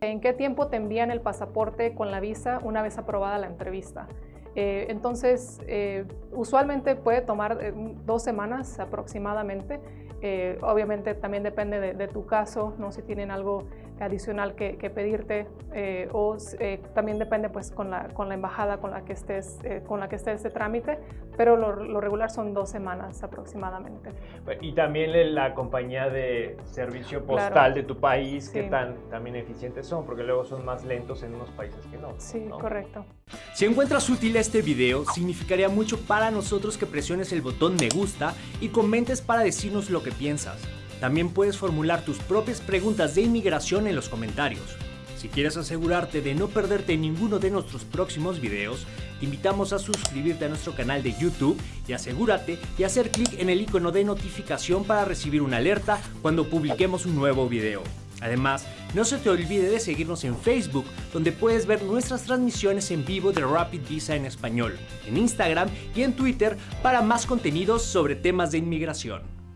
¿En qué tiempo te envían el pasaporte con la visa una vez aprobada la entrevista? Eh, entonces, eh, usualmente puede tomar eh, dos semanas aproximadamente. obviamente también depende de, tu caso, no si tienen algo adicional que, pedirte o también depende pues con la, con la embajada con la que estés, con la que esté ese trámite, pero lo, regular son dos semanas aproximadamente. Y también la compañía de servicio postal de tu país, qué tan también eficientes son, porque luego son más lentos en unos países que no. Sí, correcto. Si encuentras útil este video, significaría mucho para nosotros que presiones el botón me gusta y comentes para decirnos lo que piensas. También puedes formular tus propias preguntas de inmigración en los comentarios. Si quieres asegurarte de no perderte ninguno de nuestros próximos videos, te invitamos a suscribirte a nuestro canal de YouTube y asegúrate de hacer clic en el icono de notificación para recibir una alerta cuando publiquemos un nuevo video. Además, no se te olvide de seguirnos en Facebook, donde puedes ver nuestras transmisiones en vivo de Rapid Visa en español, en Instagram y en Twitter para más contenidos sobre temas de inmigración.